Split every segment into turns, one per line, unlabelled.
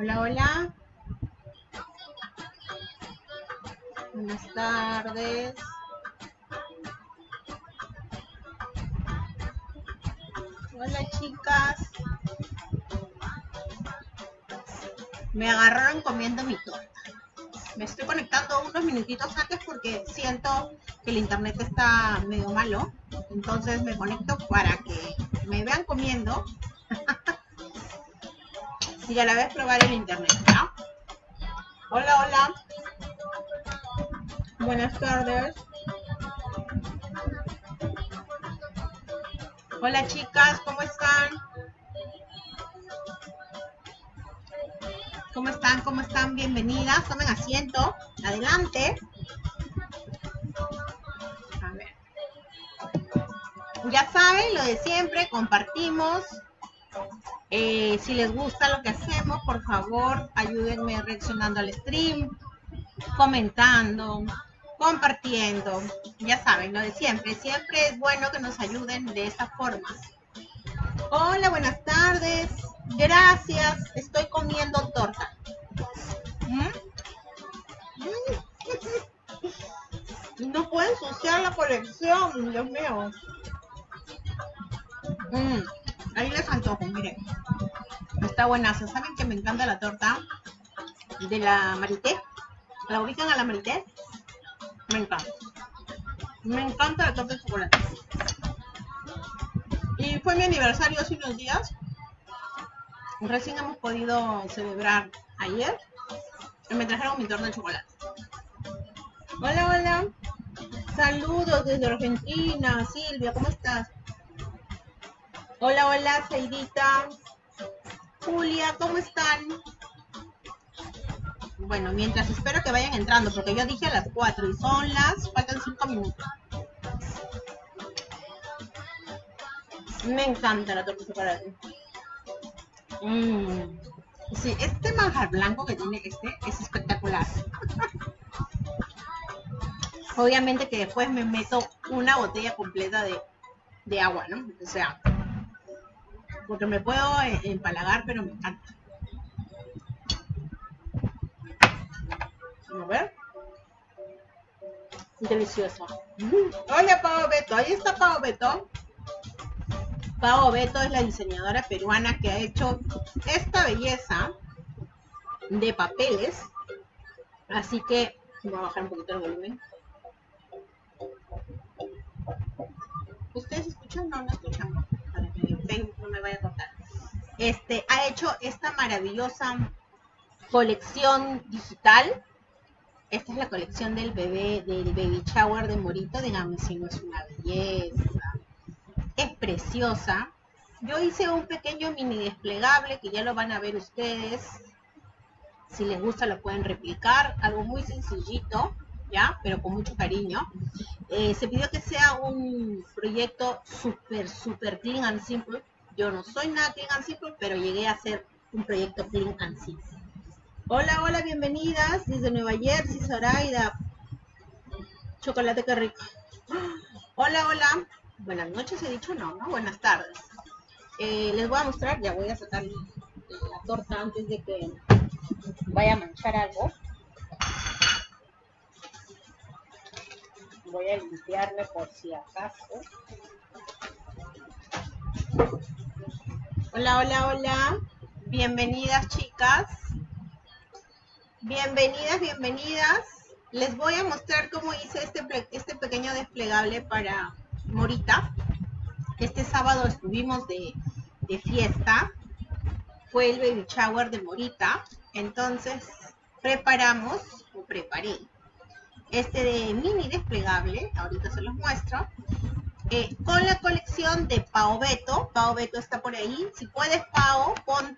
Hola, hola. Buenas tardes. Hola, chicas. Me agarraron comiendo mi torta. Me estoy conectando unos minutitos antes porque siento que el internet está medio malo. Entonces me conecto para que me vean comiendo y a la vez probar el internet. Hola, hola. Buenas tardes. Hola chicas, ¿cómo están? ¿Cómo están? ¿Cómo están? Bienvenidas. Tomen asiento. Adelante. A ver. Ya saben, lo de siempre, compartimos, eh, si les gusta lo que hacemos, por favor, ayúdenme reaccionando al stream, comentando, compartiendo. Ya saben, lo de siempre. Siempre es bueno que nos ayuden de esta forma. Hola, buenas tardes. Gracias. Estoy comiendo torta. ¿Mm? No pueden ensuciar la colección, Dios mío. Mm. Ahí les antojo, miren. Está buenazo. ¿Saben que me encanta la torta de la marité? ¿La ubican a la marité? Me encanta. Me encanta la torta de chocolate. Y fue mi aniversario hace unos días. Recién hemos podido celebrar ayer. Me trajeron mi torta de chocolate. Hola, hola. Saludos desde Argentina. Silvia, ¿cómo estás? Hola, hola, Seidita. Julia, ¿cómo están? Bueno, mientras espero que vayan entrando, porque yo dije a las 4 y son las, faltan 5 minutos. Me encanta la torta chocolate. Mm. Sí, este manjar blanco que tiene este es espectacular. Obviamente que después me meto una botella completa de, de agua, ¿no? O sea, porque me puedo eh, empalagar, pero me encanta. A ver. Delicioso. Hola, Pau Beto. Ahí está Pau Beto. Pau Beto es la diseñadora peruana que ha hecho esta belleza de papeles. Así que voy a bajar un poquito el volumen. ¿Ustedes escuchan? No, no escuchan no me vaya a cortar. Este, ha hecho esta maravillosa colección digital. Esta es la colección del bebé, del baby shower de Morito. Díganme si no es una belleza. Es preciosa. Yo hice un pequeño mini desplegable que ya lo van a ver ustedes. Si les gusta lo pueden replicar. Algo muy sencillito, ¿ya? Pero con mucho cariño. Eh, se pidió que sea un proyecto súper, súper clean and simple. Yo no soy nada clean and simple, pero llegué a hacer un proyecto clean and simple. Hola, hola, bienvenidas desde Nueva Jersey, Zoraida. Chocolate que rico. Hola, hola. Buenas noches, he dicho no, ¿no? Buenas tardes. Eh, les voy a mostrar, ya voy a sacar la torta antes de que vaya a manchar algo. Voy a limpiarme por si acaso. Hola, hola, hola. Bienvenidas, chicas. Bienvenidas, bienvenidas. Les voy a mostrar cómo hice este, este pequeño desplegable para Morita. Este sábado estuvimos de, de fiesta. Fue el baby shower de Morita. Entonces, preparamos, o preparé, este de mini desplegable, ahorita se los muestro, eh, con la colección de Pao Beto. Pao Beto está por ahí. Si puedes, Pao, pon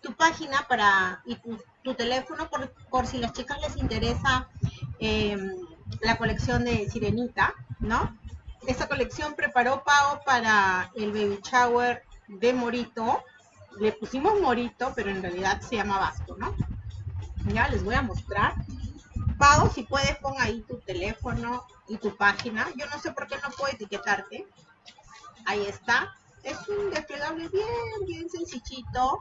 tu, página para y tu, teléfono por, por, si las chicas les interesa em, la colección de Sirenita, ¿no? Esta colección preparó Pao para el baby shower de Morito. Le pusimos Morito, pero en realidad se llama Vasco, ¿no? Ya les voy a mostrar. Pau, si puedes, pon ahí tu teléfono y tu página. Yo no sé por qué no puedo etiquetarte. Ahí está. Es un desplegable bien, bien sencillito.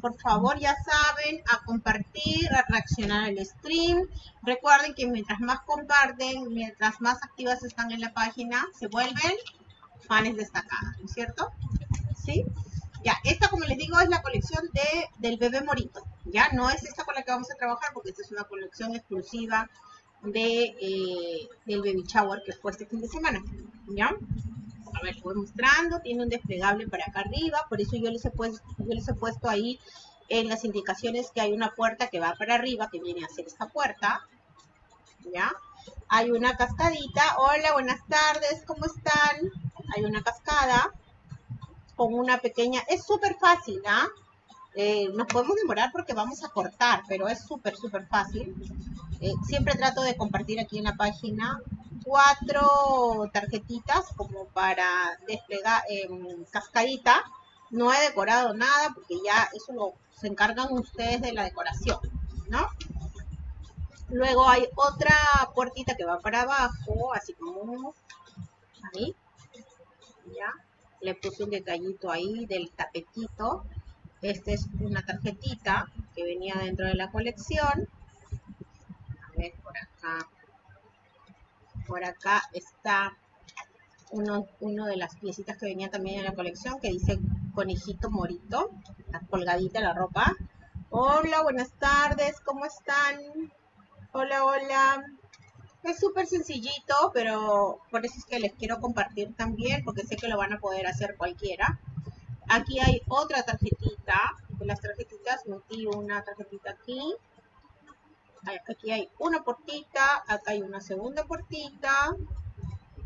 por favor, ya saben, a compartir, a reaccionar al stream. Recuerden que mientras más comparten, mientras más activas están en la página, se vuelven fans destacadas, ¿no es cierto? ¿Sí? Ya, esta, como les digo, es la colección de, del bebé morito. Ya, no es esta con la que vamos a trabajar porque esta es una colección exclusiva de, eh, del baby shower que fue este fin de semana. ¿Ya? A ver, voy mostrando, tiene un desplegable para acá arriba, por eso yo les he puesto, yo les he puesto ahí en las indicaciones que hay una puerta que va para arriba, que viene a ser esta puerta, ¿ya? Hay una cascadita, hola, buenas tardes, ¿cómo están? Hay una cascada con una pequeña, es súper fácil, ¿ah? Eh, nos podemos demorar porque vamos a cortar, pero es súper, súper fácil. Eh, siempre trato de compartir aquí en la página cuatro tarjetitas como para desplegar en cascadita. No he decorado nada porque ya eso lo se encargan ustedes de la decoración, ¿no? Luego hay otra puertita que va para abajo, así como ahí. Le puse un detallito ahí del tapetito. Esta es una tarjetita que venía dentro de la colección. A ver, por acá por acá está uno, de las piecitas que venía también en la colección que dice conejito morito. Está colgadita la ropa. Hola, buenas tardes, ¿cómo están? Hola, hola. Es súper sencillito, pero por eso es que les quiero compartir también, porque sé que lo van a poder hacer cualquiera. Aquí hay otra tarjetita. Las tarjetitas metí una tarjetita aquí aquí hay una portita, acá hay una segunda portita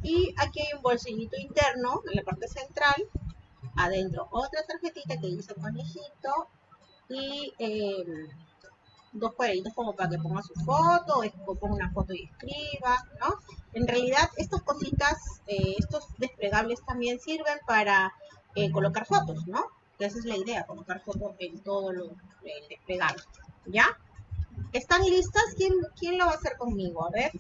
y aquí hay un bolsillito interno en la parte central, adentro otra tarjetita que dice conejito y em, dos cuadraditos como para que ponga su foto o ponga una foto y escriba, ¿no? En realidad estas cositas, eh, estos desplegables también sirven para eh, colocar fotos, ¿no? esa es la idea, colocar fotos en todo lo, el desplegable, ¿ya? ¿Están listas? ¿Quién, ¿Quién lo va a hacer conmigo? A ver.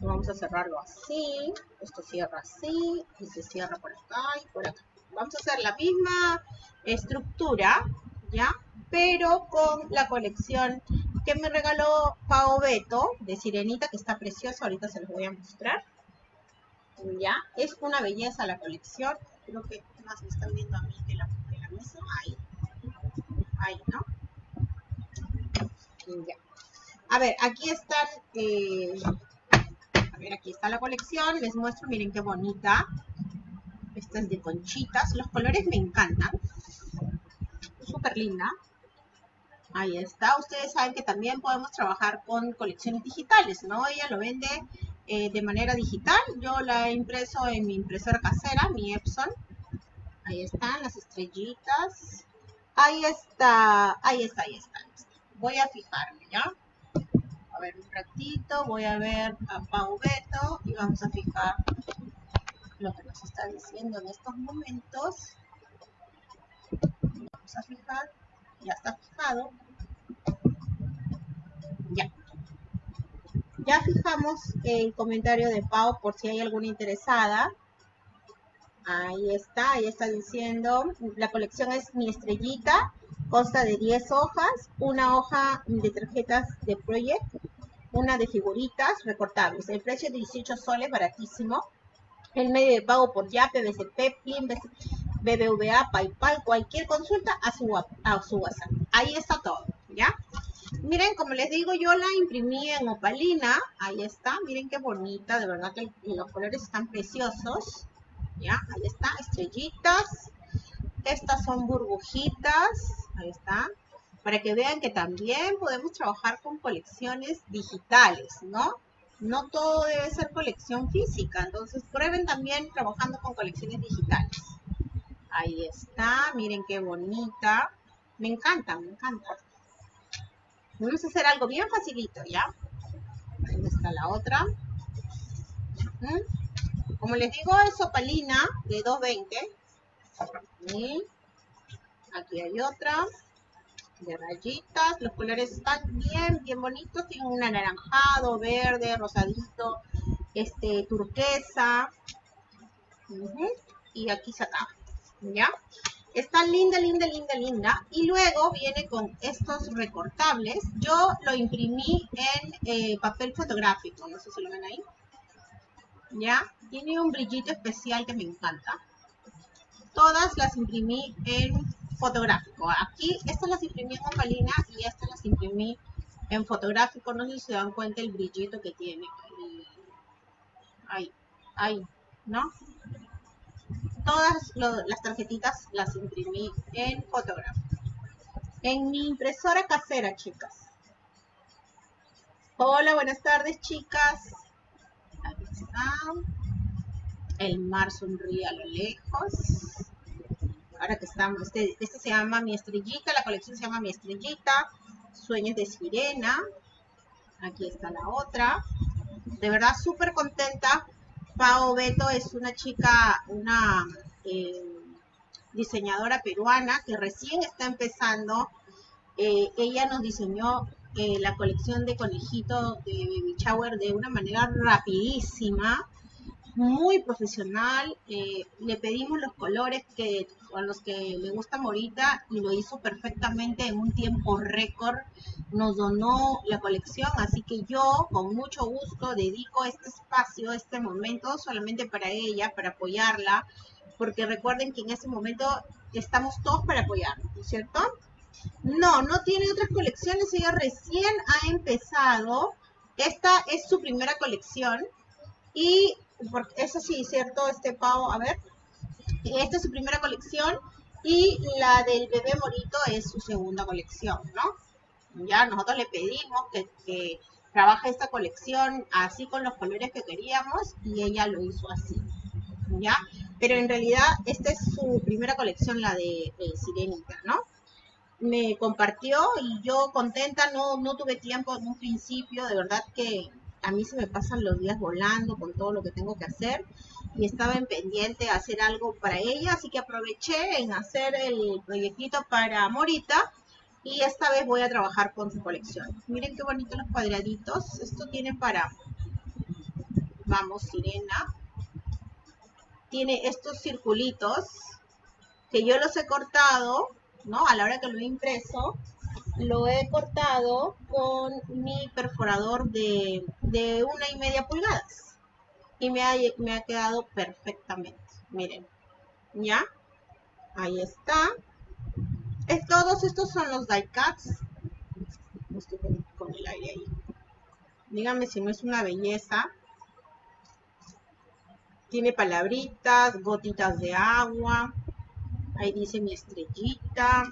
Vamos a cerrarlo así. Esto cierra así. Y se cierra por acá y por acá. Vamos a hacer la misma estructura, ¿ya? Pero con la colección que me regaló Pao Beto de Sirenita, que está preciosa. Ahorita se los voy a mostrar. ¿Ya? Es una belleza la colección. Creo que más me están viendo a mí de la, de la mesa. Ahí. Ahí, ¿no? A ver, aquí están, eh, a ver, aquí está la colección, les muestro, miren qué bonita. Esta es de conchitas, los colores me encantan. Súper linda. Ahí está, ustedes saben que también podemos trabajar con colecciones digitales, ¿no? Ella lo vende eh, de manera digital, yo la he impreso en mi impresora casera, mi Epson. Ahí están las estrellitas. Ahí está, ahí está, ahí está voy a fijarme, ¿ya? A ver, un ratito, voy a ver a Pau Beto y vamos a fijar lo que nos está diciendo en estos momentos. Vamos a fijar, ya está fijado. Ya. Ya fijamos el comentario de Pau por si hay alguna interesada. Ahí está, ahí está diciendo, la colección es mi estrellita Consta de 10 hojas, una hoja de tarjetas de Project, una de figuritas recortables. El precio es 18 soles, baratísimo. El medio de pago por YAPE, BCP, PIN, BBVA, PayPal, cualquier consulta a su, a su WhatsApp. Ahí está todo, ¿ya? Miren, como les digo, yo la imprimí en opalina. Ahí está, miren qué bonita, de verdad que los colores están preciosos. ¿Ya? Ahí está, estrellitas. Estas son burbujitas ahí está, para que vean que también podemos trabajar con colecciones digitales, ¿no? No todo debe ser colección física, entonces prueben también trabajando con colecciones digitales. Ahí está, miren qué bonita. Me encanta, me encanta. Vamos a hacer algo bien facilito, ¿ya? Ahí está la otra. Como les digo, es opalina de 220. ¿Sí? Aquí hay otra de rayitas. Los colores están bien, bien bonitos. Tienen un anaranjado, verde, rosadito, este, turquesa. Y aquí se acaba. ¿Ya? Está linda, linda, linda, linda. Y luego viene con estos recortables. Yo lo imprimí en eh, papel fotográfico. No sé si lo ven ahí. ¿Ya? Tiene un brillito especial que me encanta. Todas las imprimí en fotográfico. Aquí, estas las imprimí en opalina y estas las imprimí en fotográfico. No sé si se dan cuenta el brillito que tiene. Ahí, ahí, ¿no? Todas las tarjetitas las imprimí en fotográfico. En mi impresora casera, chicas. Hola, buenas tardes, chicas. Aquí está. El mar sonríe a lo lejos. Ahora que estamos, este, este se llama Mi Estrellita, la colección se llama Mi Estrellita. Sueños de Sirena. Aquí está la otra. De verdad, súper contenta Pao Beto es una chica, una eh, diseñadora peruana que recién está empezando. Eh, ella nos diseñó eh, la colección de conejitos de Baby Shower de una manera rapidísima, muy profesional. le pedimos los colores que a los que le gusta Morita y lo hizo perfectamente en un tiempo récord. Nos donó la colección, así que yo con mucho gusto dedico este espacio, este momento solamente para ella, para apoyarla, porque recuerden que en ese momento estamos todos para apoyarla, ¿no es cierto? No, no tiene otras colecciones, ella recién ha empezado. Esta es su primera colección y eso sí, ¿cierto? Este pavo, a ver, esta es su primera colección y la del bebé morito es su segunda colección, ¿no? Ya nosotros le pedimos que, trabaje esta colección así con los colores que queríamos y ella lo hizo así, ¿ya? Pero en realidad esta es su primera colección, la de, Sirenita, ¿no? Me compartió y yo contenta, no, no tuve tiempo en un principio, de verdad que a mí se me pasan los días volando con todo lo que tengo que hacer y estaba en pendiente de hacer algo para ella, así que aproveché en hacer el proyectito para Morita y esta vez voy a trabajar con su colección. Miren qué bonitos los cuadraditos. Esto tiene para, vamos, sirena. Tiene estos circulitos que yo los he cortado, ¿no? A la hora que lo he impreso, lo he cortado con mi perforador de, de una y media pulgadas y me ha, me ha quedado perfectamente. Miren, ¿ya? Ahí está. Es, todos estos son los die cuts. Estoy con el aire ahí. Díganme si no es una belleza. Tiene palabritas, gotitas de agua. Ahí dice mi estrellita.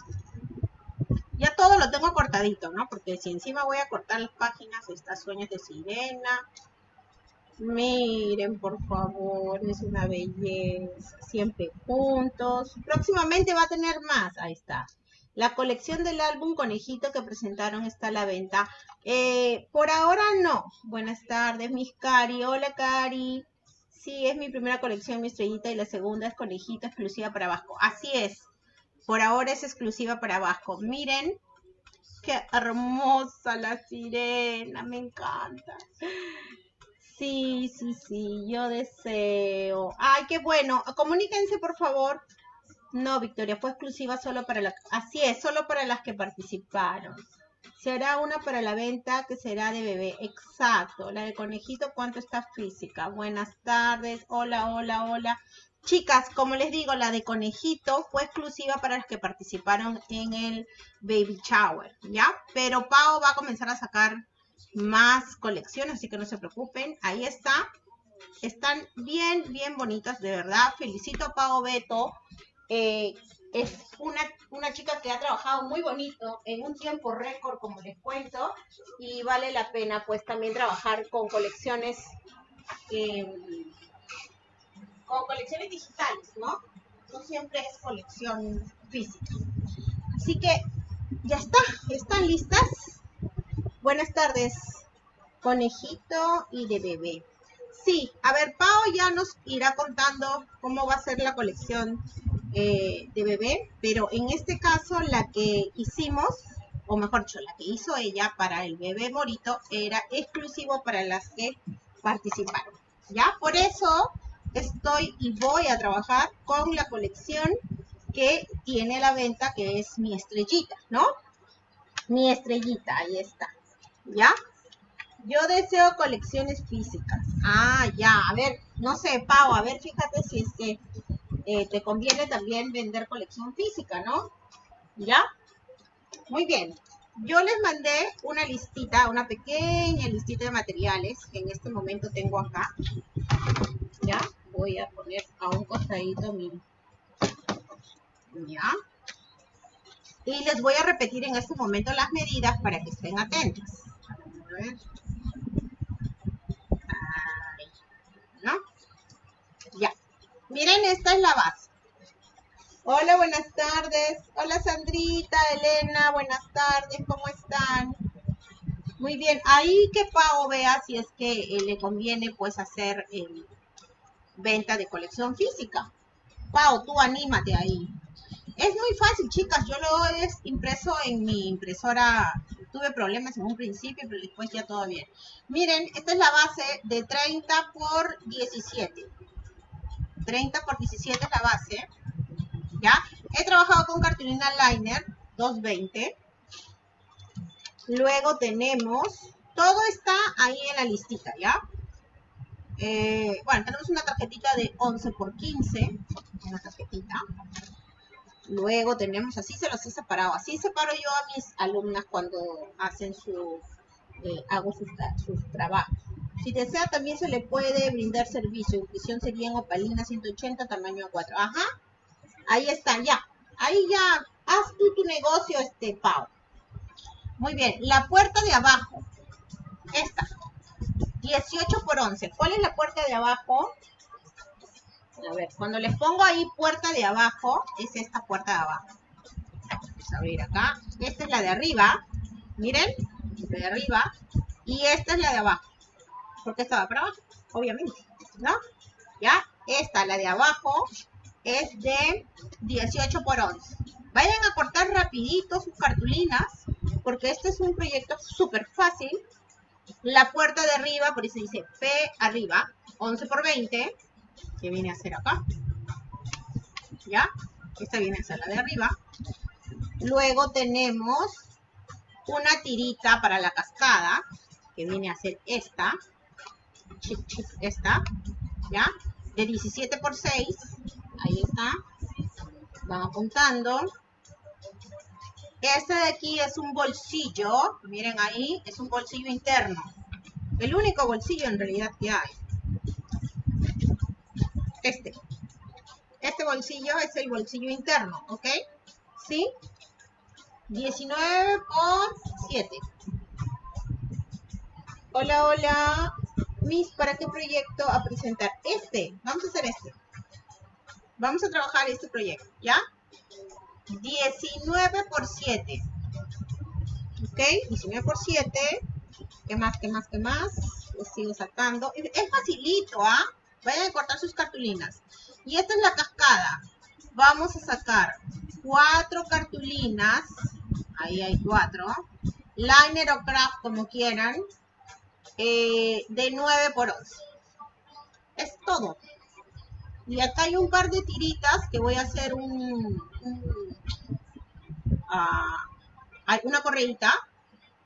Ya todo lo tengo cortadito, ¿no? Porque si encima voy a cortar las páginas, estas sueños de sirena, Miren, por favor, es una belleza. Siempre juntos. Próximamente va a tener más. Ahí está. La colección del álbum Conejito que presentaron está a la venta. Eh, por ahora no. Buenas tardes, mis Cari. Hola, Cari. Sí, es mi primera colección, mi estrellita, y la segunda es Conejito exclusiva para Vasco. Así es. Por ahora es exclusiva para Vasco. Miren, qué hermosa la sirena. Me encanta. Sí, sí, sí, yo deseo. Ay, qué bueno. Comuníquense, por favor. No, Victoria, fue exclusiva solo para la... Así es, solo para las que participaron. Será una para la venta que será de bebé. Exacto. La de conejito, ¿cuánto está física? Buenas tardes. Hola, hola, hola. Chicas, como les digo, la de conejito fue exclusiva para las que participaron en el baby shower, ¿ya? Pero Pau va a comenzar a sacar más colecciones, así que no se preocupen. Ahí está. Están bien, bien bonitas, de verdad. Felicito a Pau Beto. Eh, es una, una, chica que ha trabajado muy bonito en un tiempo récord, como les cuento, y vale la pena pues también trabajar con colecciones eh, con colecciones digitales, ¿no? No siempre es colección física. Así que ya está, están listas. Buenas tardes, conejito y de bebé. Sí, a ver, Pau ya nos irá contando cómo va a ser la colección eh, de bebé, pero en este caso la que hicimos, o mejor dicho, la que hizo ella para el bebé morito era exclusivo para las que participaron. ¿Ya? Por eso estoy y voy a trabajar con la colección que tiene la venta, que es mi estrellita, ¿no? Mi estrellita, ahí está. ¿Ya? Yo deseo colecciones físicas. Ah, ya. A ver, no sé, Pau, a ver, fíjate si es que eh, te conviene también vender colección física, ¿no? ¿Ya? Muy bien. Yo les mandé una listita, una pequeña listita de materiales que en este momento tengo acá. ¿Ya? Voy a poner a un costadito mi... ¿Ya? Y les voy a repetir en este momento las medidas para que estén atentos. Ver. ¿No? Ya. Miren, esta es la base. Hola, buenas tardes. Hola, Sandrita, Elena, buenas tardes. ¿Cómo están? Muy bien. Ahí que Pau vea si es que eh, le conviene pues hacer eh, venta de colección física. Pau, tú anímate ahí. Es muy fácil, chicas. Yo lo he impreso en mi impresora. Tuve problemas en un principio, pero después ya todo bien. Miren, esta es la base de 30 por 17. 30 por 17 es la base. ¿Ya? He trabajado con cartulina liner 220. Luego tenemos, todo está ahí en la listita, ¿ya? Eh, bueno, tenemos una tarjetita de 11 por 15, una tarjetita. Luego tenemos, así se los he separado, así separo yo a mis alumnas cuando hacen su, eh, hago sus, trabajos. Si desea también se le puede brindar servicio, impresión sería en opalina 180, tamaño 4. Ajá, ahí están, ya, ahí ya, haz tú tu negocio, este, Pau. Muy bien, la puerta de abajo, esta, 18 por 11. ¿Cuál es la puerta de abajo? A ver, cuando les pongo ahí puerta de abajo, es esta puerta de abajo. Vamos a abrir acá. Esta es la de arriba. Miren, la de arriba. Y esta es la de abajo. Porque esta va para abajo, obviamente. ¿No? Ya, esta, la de abajo, es de 18 por 11. Vayan a cortar rapidito sus cartulinas, porque este es un proyecto súper fácil. La puerta de arriba, por eso dice P arriba, 11 por 20 que viene a ser acá. ¿Ya? Esta viene a ser la de arriba. Luego tenemos una tirita para la cascada, que viene a ser esta. esta. ¿Ya? De 17 por 6. Ahí está. Van apuntando. Este de aquí es un bolsillo. Miren ahí, es un bolsillo interno. El único bolsillo en realidad que hay este. Este bolsillo es el bolsillo interno, ¿ok? ¿Sí? 19 por 7. Hola, hola. Miss, ¿para qué proyecto a presentar? Este. Vamos a hacer este. Vamos a trabajar este proyecto, ¿ya? 19 por 7. ¿Ok? 19 por 7. ¿Qué más, qué más, qué más? Lo sigo sacando. Es facilito, ¿ah? Vayan a cortar sus cartulinas. Y esta es la cascada. Vamos a sacar cuatro cartulinas. Ahí hay cuatro. Liner o craft, como quieran. Eh, de 9 por 11. Es todo. Y acá hay un par de tiritas que voy a hacer un, ah, una correita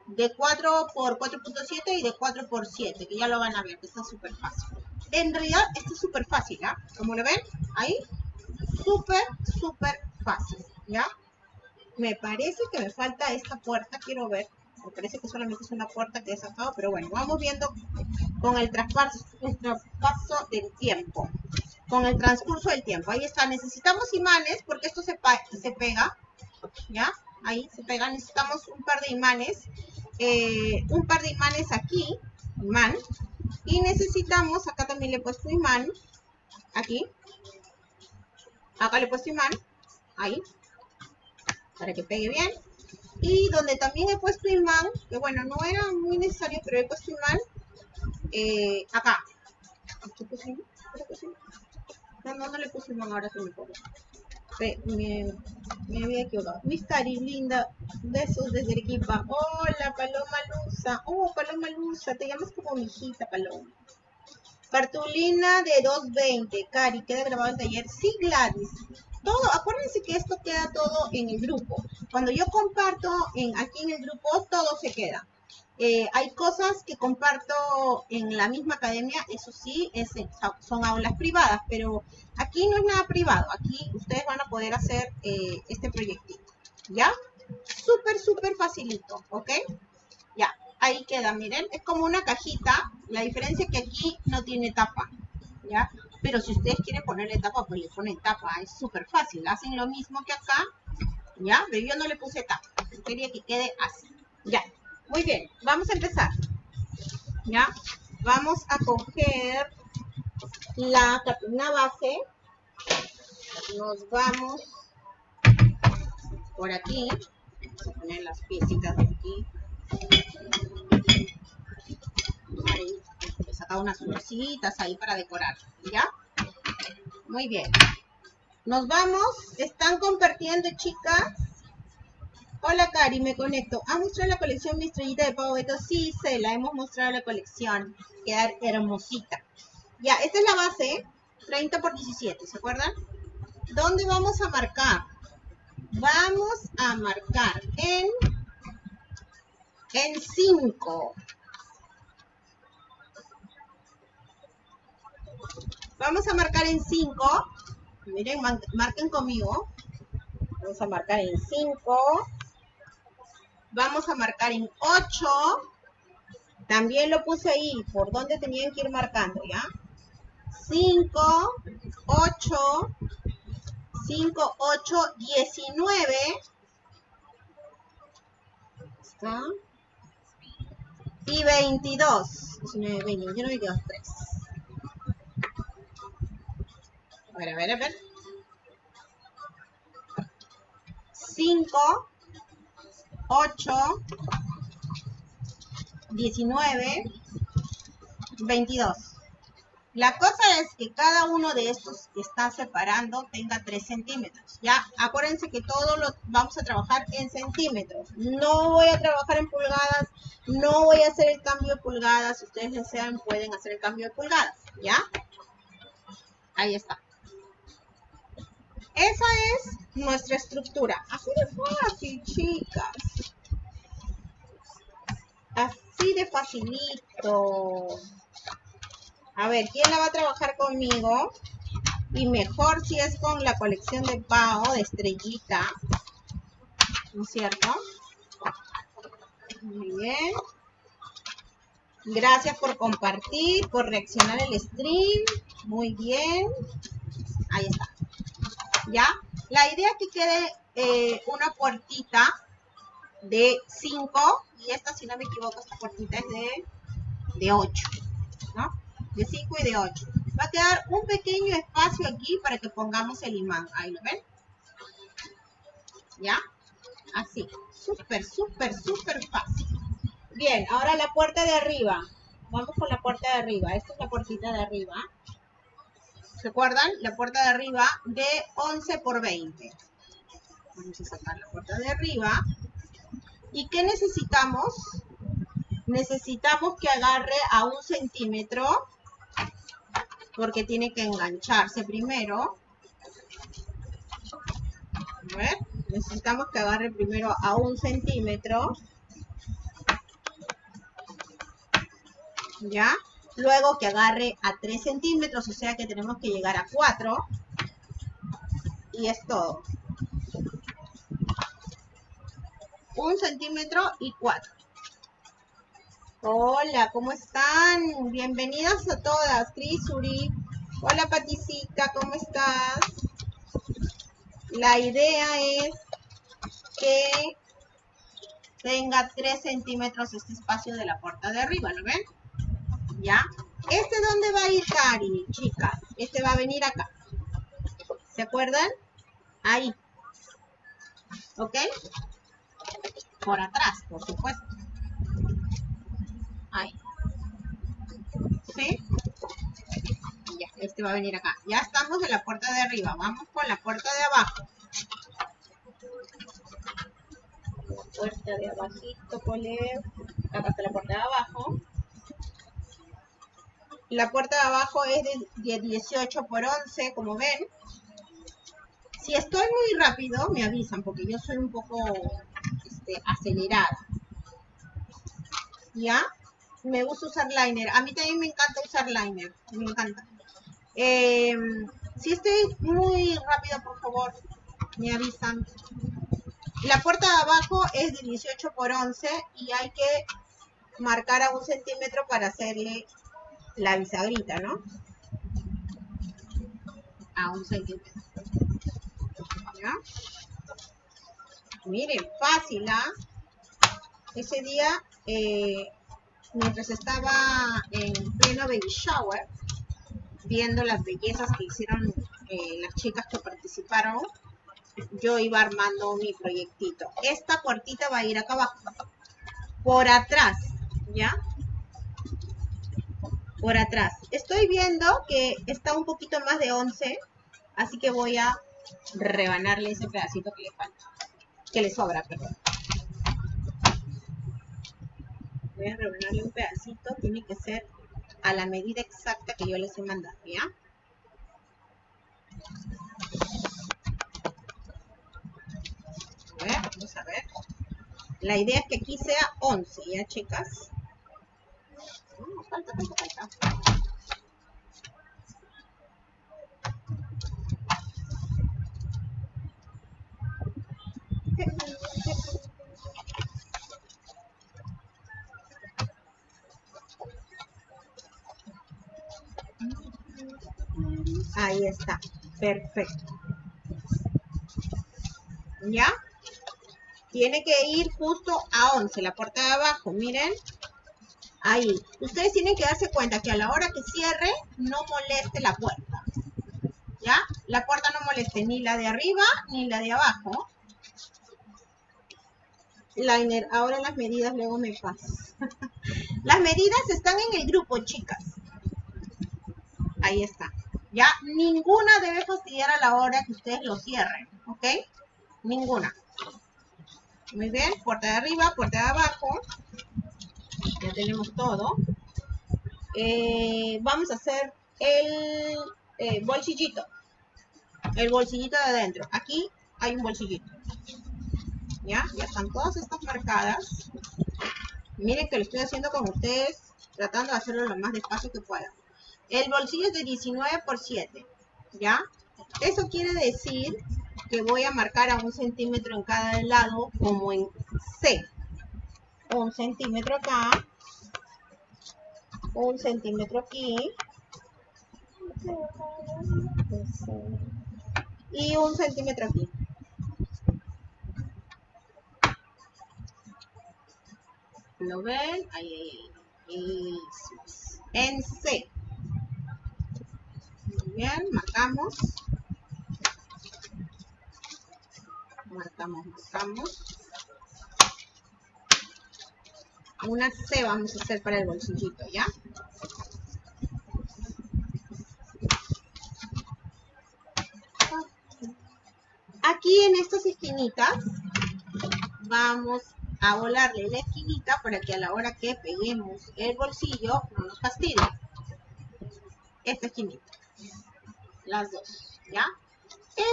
de 4 por 4.7 y de 4 por 7, que ya lo van a ver, que está súper fácil. En realidad, esto es súper fácil, ¿ya? Como lo ven, ahí, súper, súper fácil, ¿ya? Me parece que me falta esta puerta, quiero ver. Me parece que solamente es una puerta que he sacado, pero bueno, vamos viendo con el traspaso, el traspaso del tiempo. Con el transcurso del tiempo. Ahí está, necesitamos imanes porque esto se, se pega, ¿ya? Ahí se pega, necesitamos un par de imanes. Eh, un par de imanes aquí, imán, y necesitamos, acá también le he puesto imán, aquí. Acá le he puesto imán, ahí, para que pegue bien. Y donde también he puesto imán, que bueno, no era muy necesario, pero he puesto imán, eh, acá. No, no, no le puse imán, ahora se me me, me había equivocado. Miss Tari, linda, besos desde Arequipa. Hola, Paloma Luza. Oh, Paloma Luza, te llamas como mi hijita, Paloma. Cartulina de 220. Cari, ¿queda grabado el taller? Sí, Gladys. todo, acuérdense que esto queda todo en el grupo. Cuando yo comparto en, aquí en el grupo, todo se queda. Eh, hay cosas que comparto en la misma academia, eso sí, es, son aulas privadas, pero aquí no es nada privado, aquí ustedes van a poder hacer eh, este proyectito, ¿ya? Súper, súper facilito, ¿ok? Ya, ahí queda, miren, es como una cajita, la diferencia es que aquí no tiene tapa, ¿ya? Pero si ustedes quieren ponerle tapa, pues le ponen tapa, es súper fácil, hacen lo mismo que acá, ¿ya? Pero yo no le puse tapa, quería que quede así, ya. Muy bien, vamos a empezar. ¿Ya? Vamos a coger la cartulina base. Nos vamos por aquí. Vamos a poner las piecitas de aquí. Ahí, he sacado unas florcitas ahí para decorar. ¿Ya? Muy bien. Nos vamos. ¿Están compartiendo, chicas? Hola Cari, me conecto. ¿Ha mostrado la colección Mi Estrellita de Pavo Beto? Sí, se la hemos mostrado la colección. Queda hermosita. Ya, esta es la base, 30 por 17, ¿se acuerdan? ¿Dónde vamos a marcar? Vamos a marcar en, en 5. Vamos a marcar en 5. Miren, marquen conmigo. Vamos a marcar en 5 vamos a marcar en 8. También lo puse ahí, por donde tenían que ir marcando, ¿ya? 5, 8, 5, 8, 19. ¿Está? Y 22. 19, 20, 21, 22, 3. A ver, a ver, a ver. 5, 8, 19, 22. La cosa es que cada uno de estos que está separando tenga 3 centímetros. Ya, acuérdense que todo lo vamos a trabajar en centímetros. No voy a trabajar en pulgadas, no voy a hacer el cambio de pulgadas. Si ustedes desean, pueden hacer el cambio de pulgadas. ¿Ya? Ahí está. Esa es nuestra estructura. Así de fácil, chicas. Así de facilito. A ver, ¿quién la va a trabajar conmigo? Y mejor si es con la colección de Pau, de estrellita. ¿No es cierto? Muy bien. Gracias por compartir, por reaccionar el stream. Muy bien. Ahí está. ¿Ya? La idea es que quede eh, una puertita de 5 y esta, si no me equivoco, esta puertita es de, de 8, ¿no? De 5 y de 8. Va a quedar un pequeño espacio aquí para que pongamos el imán. Ahí lo ven. ¿Ya? Así. Súper, súper, súper fácil. Bien, ahora la puerta de arriba. Vamos con la puerta de arriba. Esta es la puertita de arriba. ¿Se acuerdan? La puerta de arriba de 11 por 20. Vamos a sacar la puerta de arriba. ¿Y qué necesitamos? Necesitamos que agarre a un centímetro porque tiene que engancharse primero. A ver, necesitamos que agarre primero a un centímetro. ¿Ya? Luego que agarre a 3 centímetros, o sea que tenemos que llegar a 4. Y es todo. Un centímetro y 4. Hola, ¿cómo están? Bienvenidas a todas. Crisuri. Hola, Paticita, ¿cómo estás? La idea es que tenga 3 centímetros este espacio de la puerta de arriba, ¿lo ven? ¿Ya? ¿Este dónde va a ir, Cari, chicas? Este va a venir acá. ¿Se acuerdan? Ahí. ¿Ok? Por atrás, por supuesto. Ahí. ¿Sí? Ya, este va a venir acá. Ya estamos en la puerta de arriba. Vamos con la puerta de abajo. Puerta de abajito, poner. Acá está la puerta de abajo. La puerta de abajo es de 18 por 11, como ven. Si estoy muy rápido, me avisan, porque yo soy un poco este, acelerada. ¿Ya? Me gusta usar liner. A mí también me encanta usar liner. Me encanta. Eh, si estoy muy rápido, por favor, me avisan. La puerta de abajo es de 18 por 11 y hay que marcar a un centímetro para hacerle la bisagrita, ¿no? A un centímetro. ¿Ya? Miren, fácil, ¿ah? Ese día, eh, mientras estaba en pleno baby shower, viendo las bellezas que hicieron eh, las chicas que participaron, yo iba armando mi proyectito. Esta puertita va a ir acá abajo. Por atrás, ¿ya? Por atrás. Estoy viendo que está un poquito más de 11, así que voy a rebanarle ese pedacito que le falta. Que le sobra, perdón. Voy a rebanarle un pedacito, tiene que ser a la medida exacta que yo les he mandado, ¿ya? A ver, vamos a ver. La idea es que aquí sea 11, ¿ya, chicas? Ahí está. Perfecto. ¿Ya? Tiene que ir justo a 11, la puerta de abajo. Miren. Ahí. Ustedes tienen que darse cuenta que a la hora que cierre, no moleste la puerta. ¿Ya? La puerta no moleste ni la de arriba ni la de abajo. Liner, ahora las medidas luego me paso. las medidas están en el grupo, chicas. Ahí está. Ya, ninguna debe fastidiar a la hora que ustedes lo cierren, ¿ok? Ninguna. Muy bien, puerta de arriba, puerta de abajo. Ya tenemos todo. Eh, vamos a hacer el eh, bolsillito. El bolsillito de adentro. Aquí hay un bolsillito. ¿Ya? Ya están todas estas marcadas. Miren que lo estoy haciendo con ustedes, tratando de hacerlo lo más despacio que pueda. El bolsillo es de 19 por 7, ¿ya? Eso quiere decir que voy a marcar a un centímetro en cada lado, como en C. Un centímetro acá, un centímetro aquí, y un centímetro aquí. ¿Lo ven? Ahí, ahí. En C bien, marcamos. Marcamos, marcamos. Una C vamos a hacer para el bolsillito, ¿ya? Aquí en estas esquinitas vamos a volarle la esquinita para que a la hora que peguemos el bolsillo no nos fastidie. Esta esquinita las dos, ¿ya?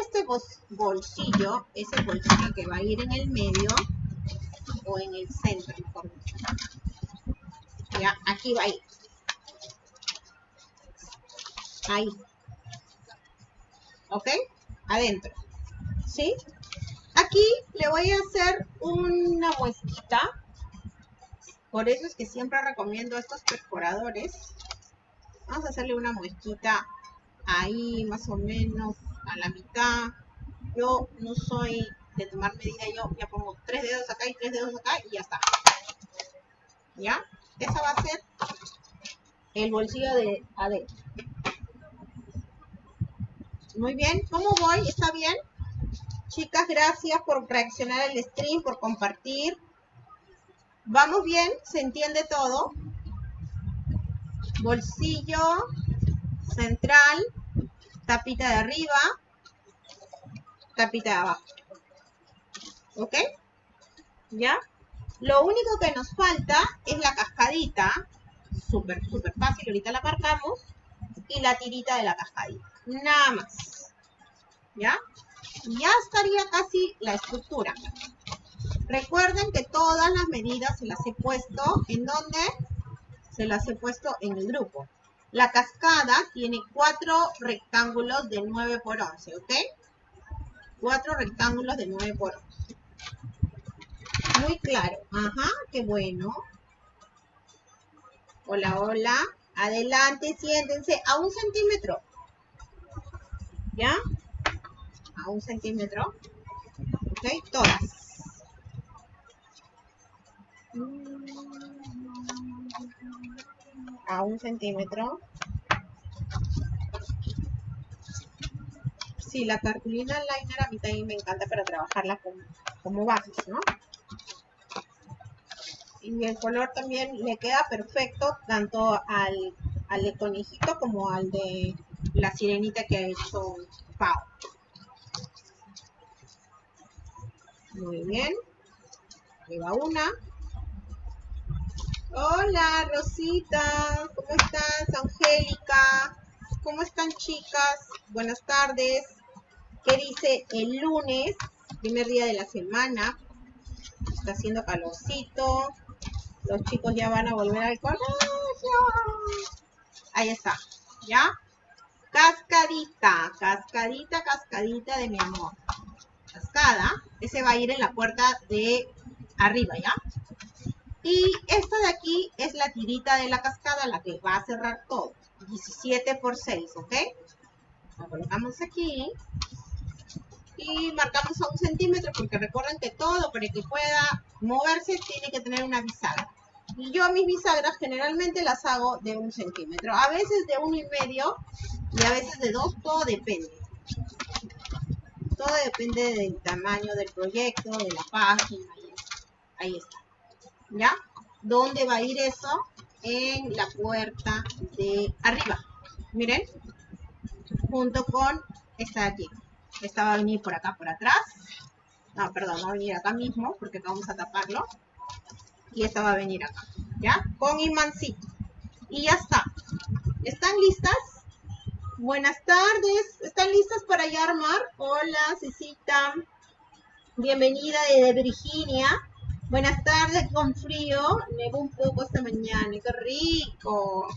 Este bolsillo es el bolsillo que va a ir en el medio o en el centro, dicho. ¿Ya? Aquí va a ir. Ahí. ¿Ok? Adentro. ¿Sí? Aquí le voy a hacer una muesquita. Por eso es que siempre recomiendo estos perforadores. Vamos a hacerle una muesquita ahí más o menos a la mitad. Yo no soy de tomar medida, yo ya pongo tres dedos acá y tres dedos acá y ya está. ¿Ya? Esa va a ser el bolsillo de adentro. Muy bien, ¿cómo voy? ¿Está bien? Chicas, gracias por reaccionar al stream, por compartir. ¿Vamos bien? ¿Se entiende todo? Bolsillo central tapita de arriba, tapita de abajo. ¿Ok? ¿Ya? Lo único que nos falta es la cascadita, súper, súper fácil, ahorita la marcamos, y la tirita de la cascadita. Nada más. ¿Ya? Ya estaría casi la estructura. Recuerden que todas las medidas se las he puesto, ¿en dónde? Se las he puesto en el grupo. La cascada tiene cuatro rectángulos de 9 por 11, ¿ok? Cuatro rectángulos de 9 por 11. Muy claro. Ajá, qué bueno. Hola, hola. Adelante, siéntense a un centímetro. ¿Ya? A un centímetro. ¿Ok? Todas. A un centímetro. Sí, la cartulina liner a mí también me encanta para trabajarla como, como bases, ¿no? y el color también le queda perfecto tanto al, al de conejito como al de la sirenita que ha hecho Pau. Muy bien. Ahí va una. Hola, Rosita. ¿Cómo estás, Angélica? ¿Cómo están, chicas? Buenas tardes. ¿Qué dice el lunes? Primer día de la semana. Está haciendo calorcito. Los chicos ya van a volver al colegio. Ahí está. ¿Ya? Cascadita, cascadita, cascadita de mi amor. Cascada. Ese va a ir en la puerta de arriba, ¿ya? Y esta de aquí es la tirita de la cascada, la que va a cerrar todo. 17 por 6, ¿ok? La colocamos aquí. Y marcamos a un centímetro porque recuerden que todo para que pueda moverse tiene que tener una bisagra. Y yo mis bisagras generalmente las hago de un centímetro. A veces de uno y medio y a veces de dos. Todo depende. Todo depende del tamaño del proyecto, de la página. Ahí está. ¿Ya? ¿Dónde va a ir eso? En la puerta de arriba. Miren. Junto con esta de aquí. Esta va a venir por acá, por atrás. No, perdón, va a venir acá mismo porque vamos a taparlo y esta va a venir acá, ¿ya? Con imancito. Y ya está. ¿Están listas? Buenas tardes. ¿Están listas para ya armar? Hola, Cecita. Bienvenida desde Virginia. Buenas tardes con frío. Nevó un poco esta mañana. ¡Qué rico!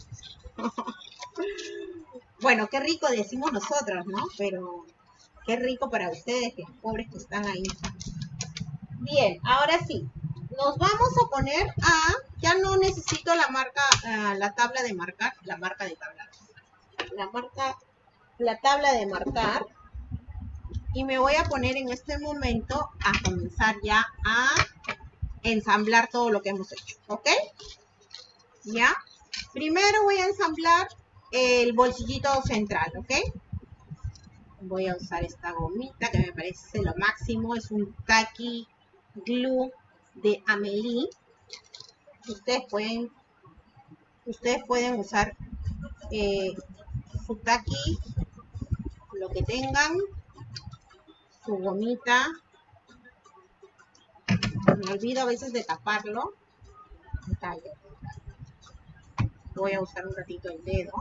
bueno, qué rico decimos nosotros, ¿no? Pero qué rico para ustedes, que pobres que están ahí. Bien, ahora sí nos vamos a poner a, ya no necesito la marca, uh, la tabla de marcar, la marca de tabla, la marca, la tabla de marcar, y me voy a poner en este momento a comenzar ya a ensamblar todo lo que hemos hecho, ¿ok? ¿Ya? Primero voy a ensamblar el bolsillito central, ¿ok? Voy a usar esta gomita que me parece lo máximo, es un Taki Glue de Amelie. Ustedes pueden, ustedes pueden usar eh, su taqui, lo que tengan, su gomita. Me olvido a veces de taparlo. Voy a usar un ratito el dedo.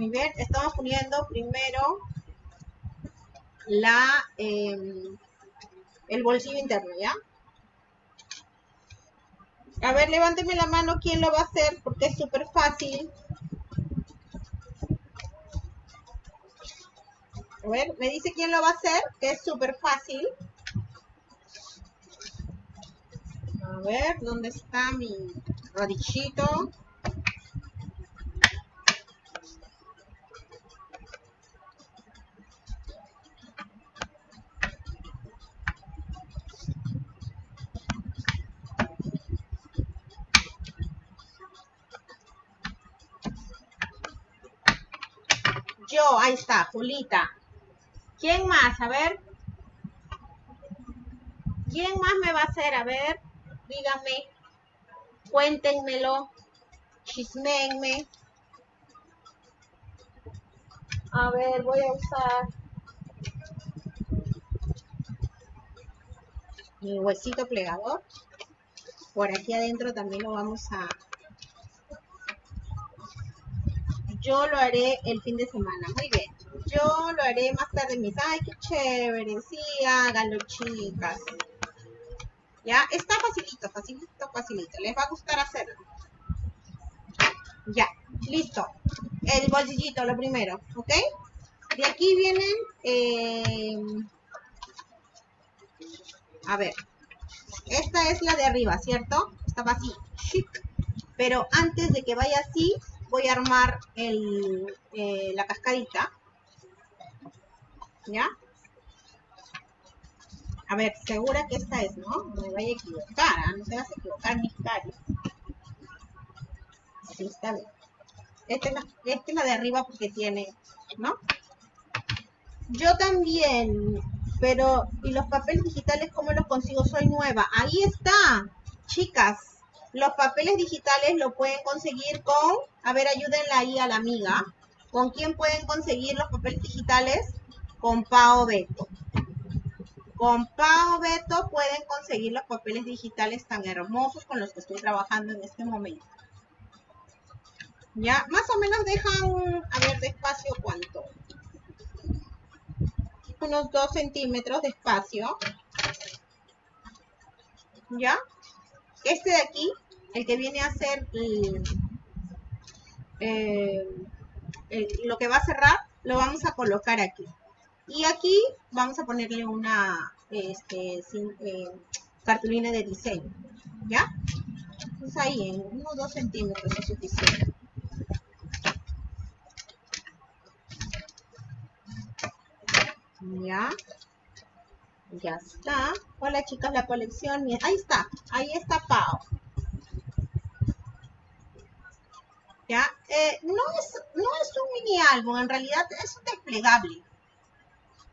Muy bien, estamos poniendo primero la em, el bolsillo interno, ¿ya? A ver, levánteme la mano quién lo va a hacer, porque es súper fácil. A ver, me dice quién lo va a hacer, que es súper fácil. A ver, ¿dónde está mi rodillito? Julita. ¿Quién más? A ver. ¿Quién más me va a hacer? A ver, díganme. Cuéntenmelo. Chismenme. A ver, voy a usar mi huesito plegador. Por aquí adentro también lo vamos a... Yo lo haré el fin de semana. Muy bien. Yo lo haré más tarde. Mis, ay, qué chévere. Sí, háganlo, chicas. Ya, está facilito, facilito, facilito. Les va a gustar hacerlo. Ya, listo. El bolsillito, lo primero, ¿ok? De aquí vienen... Eh, a ver. Esta es la de arriba, ¿cierto? Estaba así. Pero antes de que vaya así, voy a armar el, eh, la cascadita. ¿Ya? A ver, segura que esta es, ¿no? No me vaya a equivocar, ¿ah? no se vas a equivocar mis caras. Sí, está bien. Esta es, la, esta es la de arriba porque tiene, ¿no? Yo también, pero ¿y los papeles digitales cómo los consigo? Soy nueva. Ahí está, chicas. Los papeles digitales lo pueden conseguir con, a ver, ayúdenla ahí a la amiga. ¿Con quién pueden conseguir los papeles digitales? Con Pao Beto. Con Pao Beto pueden conseguir los papeles digitales tan hermosos con los que estoy trabajando en este momento. Ya, más o menos dejan, a ver, despacio cuánto. Unos 2 centímetros de espacio. ¿Ya? Este de aquí, el que viene a ser eh, lo que va a cerrar, lo vamos a colocar aquí. Y aquí vamos a ponerle una este, eh, cartulina de diseño. ¿Ya? Pues ahí en unos 2 centímetros es suficiente. Ya. Ya está. Hola chicas, la colección. Ahí está. Ahí está Pau. ¿Ya? Eh, no, es, no es un mini álbum, en realidad es un desplegable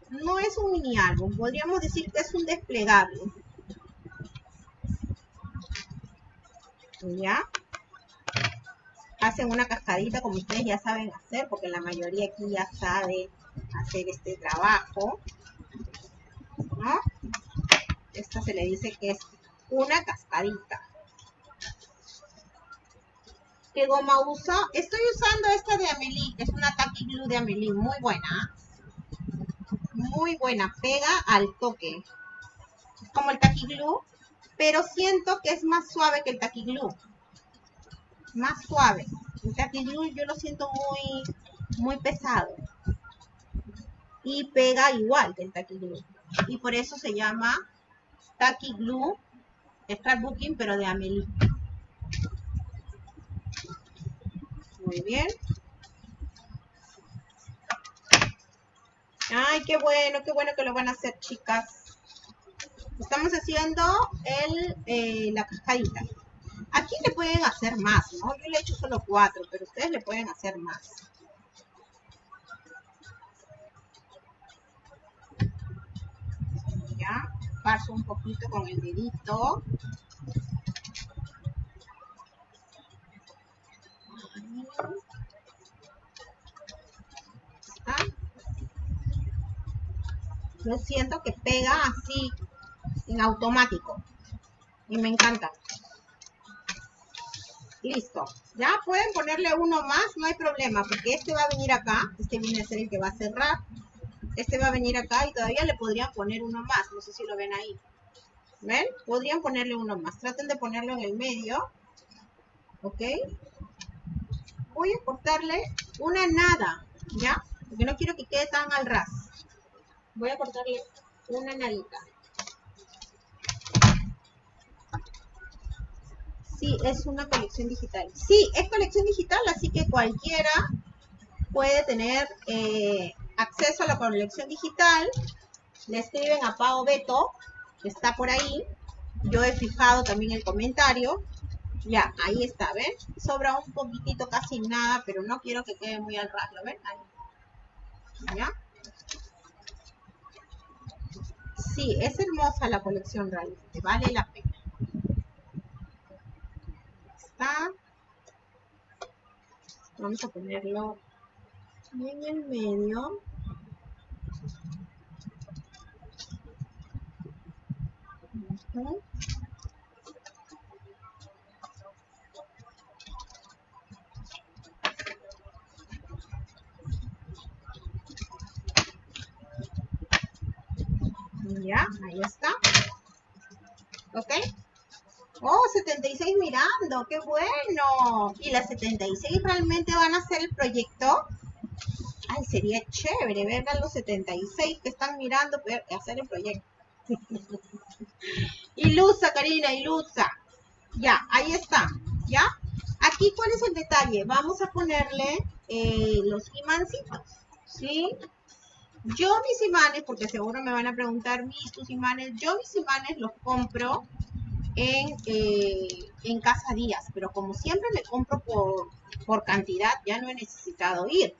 no es un mini álbum, podríamos decir que es un desplegable. ¿Ya? Hacen una cascadita como ustedes ya saben hacer, porque la mayoría aquí ya sabe hacer este trabajo. Esta se le dice que es una cascadita. ¿Qué goma uso? Estoy usando esta de Amelie, es una tacky glue de Amelie, muy buena muy buena, pega al toque. Es como el Taki Glue, pero siento que es más suave que el Taki Glue. Más suave. El Taki Glue yo lo siento muy, muy pesado. Y pega igual que el Taki Glue. Y por eso se llama Taki Glue Scrapbooking, pero de Amelie. Muy bien. Ay, qué bueno, qué bueno que lo van a hacer, chicas. Estamos haciendo el, eh, la cascadita. Aquí le pueden hacer más, ¿no? Yo le he hecho solo cuatro, pero ustedes le pueden hacer más. Ya, paso un poquito con el dedito. Yo siento que pega así, en automático. Y me encanta. Listo. Ya pueden ponerle uno más, no hay problema, porque este va a venir acá. Este viene a ser el que va a cerrar. Este va a venir acá y todavía le podrían poner uno más. No sé si lo ven ahí. ¿Ven? Podrían ponerle uno más. Traten de ponerlo en el medio. ¿Ok? Voy a cortarle una nada, ¿ya? Porque no quiero que quede tan al ras voy a cortarle una nalita. Sí, es una colección digital. Sí, es colección digital, así que cualquiera puede tener eh, acceso a la colección digital. Le escriben a Pao Beto, que está por ahí. Yo he fijado también el comentario. Ya, ahí está, ¿ven? Sobra un poquitito, casi nada, pero no quiero que quede muy al ras, ven? Ahí. ¿Ya? Sí, es hermosa la colección realmente, vale la pena. Está. Vamos a ponerlo en el medio. Ya, ahí está. ¿Ok? Oh, 76 mirando, qué bueno. ¿Y las 76 realmente van a hacer el proyecto? Ay, sería chévere ver a los 76 que están mirando hacer el proyecto. ilusa, Karina, ilusa. Ya, ahí está. ¿Ya? Aquí, ¿cuál es el detalle? Vamos a ponerle eh, los imancitos. ¿Sí? Yo mis imanes, porque seguro me van a preguntar, mis tus imanes, yo mis imanes los compro en, eh, en Casa Díaz, pero como siempre me compro por, por cantidad, ya no he necesitado ir.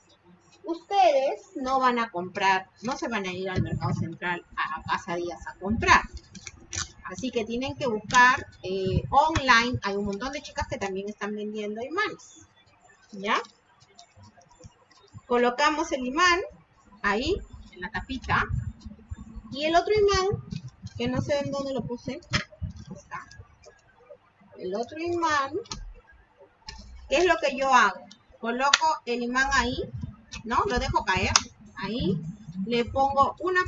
Ustedes no van a comprar, no se van a ir al mercado central a Casa Díaz a comprar. Así que tienen que buscar eh, online. Hay un montón de chicas que también están vendiendo imanes. ¿Ya? Colocamos el imán ahí, en la tapita. Y el otro imán, que no sé en dónde lo puse. El otro imán, ¿qué es lo que yo hago? Coloco el imán ahí, ¿no? Lo dejo caer, ahí. Le pongo una,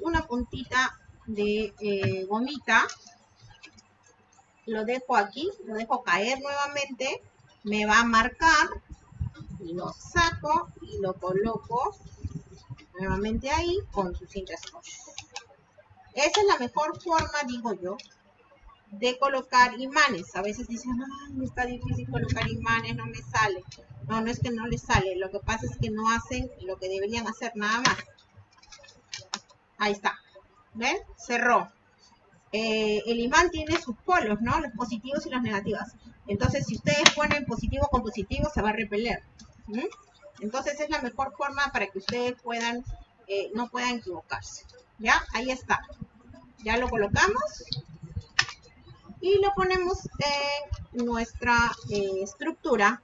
una puntita de eh, gomita. Lo dejo aquí, lo dejo caer nuevamente. Me va a marcar. Lo saco y lo coloco nuevamente ahí con su cinta scotch. Esa es la mejor forma, digo yo, de colocar imanes. A veces dicen, ay, está difícil colocar imanes, no me sale. No, no es que no les sale. Lo que pasa es que no hacen lo que deberían hacer nada más. Ahí está. ¿Ven? Cerró. Eh, el imán tiene sus polos, ¿no? Los positivos y los negativos. Entonces, si ustedes ponen positivo con positivo, se va a repeler. Entonces, es la mejor forma para que ustedes puedan, eh, no puedan equivocarse. ¿Ya? Ahí está. Ya lo colocamos. Y lo ponemos en nuestra eh, estructura.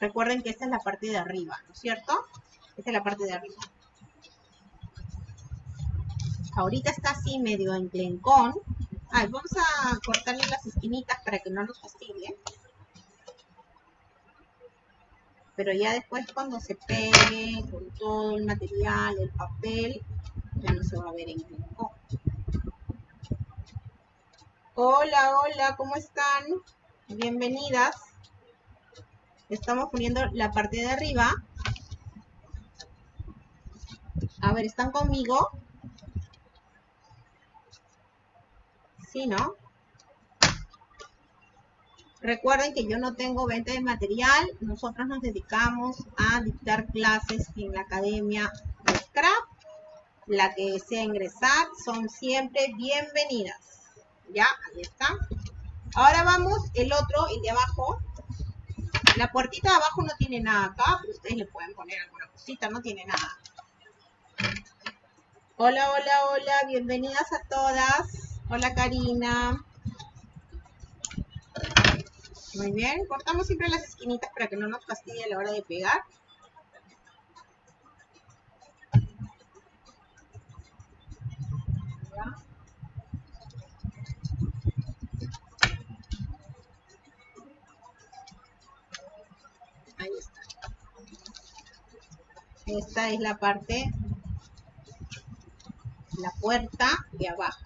Recuerden que esta es la parte de arriba, ¿no es cierto? Esta es la parte de arriba. Ahorita está así medio enclencón. Ay, vamos a cortarle las esquinitas para que no nos fastidie. Pero ya después cuando se pegue con todo el material, el papel, ya no se va a ver enclencón. Hola, hola, ¿cómo están? Bienvenidas. Estamos poniendo la parte de arriba. A ver, ¿están conmigo? ¿no? Recuerden que yo no tengo venta de material, nosotros nos dedicamos a dictar clases en la Academia de Scrap. La que desea ingresar son siempre bienvenidas. Ya, ahí está. Ahora vamos, el otro, el de abajo. La puertita de abajo no tiene nada acá, pero ustedes le pueden poner alguna cosita, no tiene nada. Hola, hola, hola, bienvenidas a todas. Hola Karina. Muy bien, cortamos siempre las esquinitas para que no nos fastidie a la hora de pegar. Ahí está. Esta es la parte, la puerta de abajo.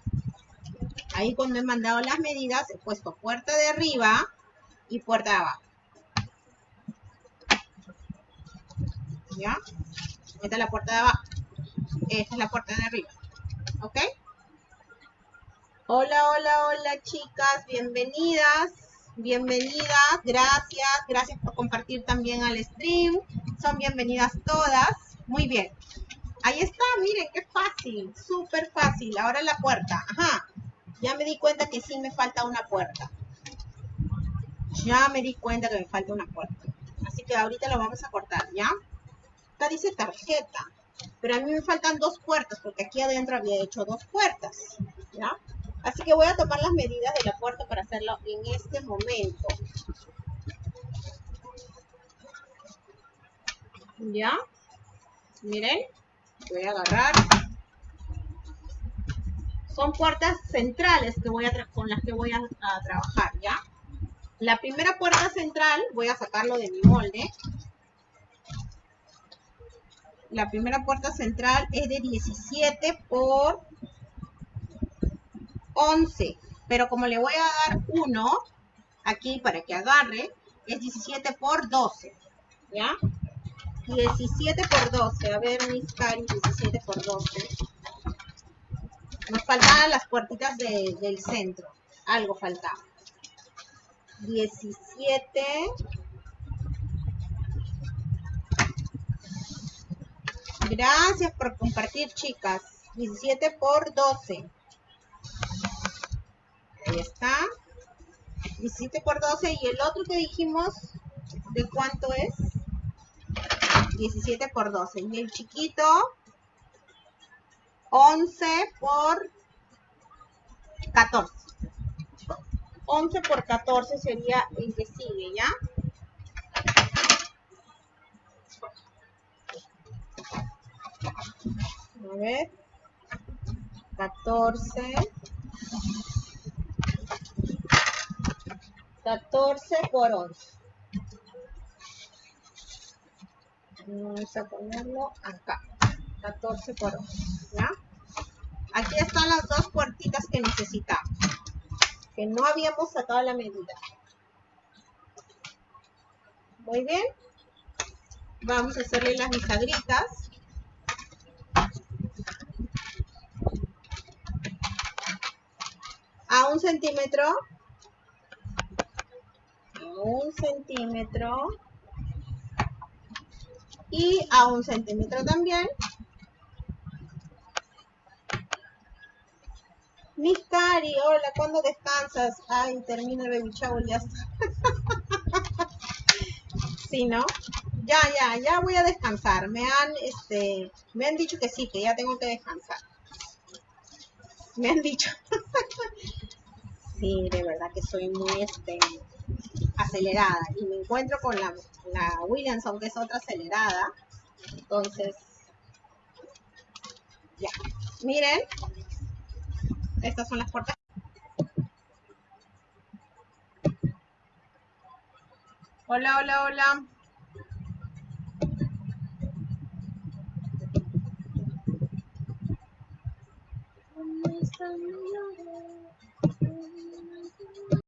Ahí cuando he mandado las medidas he puesto puerta de arriba y puerta de abajo. ¿Ya? Esta es la puerta de abajo. Esta es la puerta de arriba. ¿Ok? Hola, hola, hola chicas. Bienvenidas. Bienvenidas. Gracias. Gracias por compartir también al stream. Son bienvenidas todas. Muy bien. Ahí está, miren, qué fácil. Súper fácil. Ahora la puerta. Ajá. Ya me di cuenta que sí me falta una puerta. Ya me di cuenta que me falta una puerta. Así que ahorita lo vamos a cortar, ¿ya? Acá dice tarjeta. Pero a mí me faltan dos puertas, porque aquí adentro había hecho dos puertas, ¿ya? Así que voy a tomar las medidas de la puerta para hacerlo en este momento. ¿Ya? Miren, voy a agarrar son puertas centrales que voy a con las que voy a, trabajar, ¿ya? La primera puerta central, voy a sacarlo de mi molde. La primera puerta central es de 17 por 11. Pero como le voy a dar 1 aquí para que agarre, es 17 por 12. ¿Ya? 17 por 12. A ver, mis caris, 17 por 12. Nos faltaban las puertitas del centro. Algo faltaba. 17. Gracias por compartir, chicas. 17 por 12. Ahí está. 17 por 12. Y el otro que dijimos, ¿de cuánto es? 17 por 12. Y el chiquito, 11 por 14. 11 por 14 sería el que sigue, ¿ya? A ver. 14. 14 por 11. Vamos a ponerlo acá. 14 por 11. ¿Ya? Aquí están las dos puertitas que necesitamos. No habíamos sacado la medida. Muy bien. Vamos a hacerle las bisagritas. A un centímetro. A un centímetro. Y a un centímetro también. Miss Cari, hola, ¿cuándo descansas? Ay, termina el baby shower, ya está. sí, ¿no? Ya, ya, ya voy a descansar. Me han, este, me han dicho que sí, que ya tengo que descansar. Me han dicho. sí, de verdad que soy muy, este, acelerada. Y me encuentro con la, la Williamson, que es otra acelerada. Entonces, ya. Miren, estas son las puertas. Hola, hola, hola.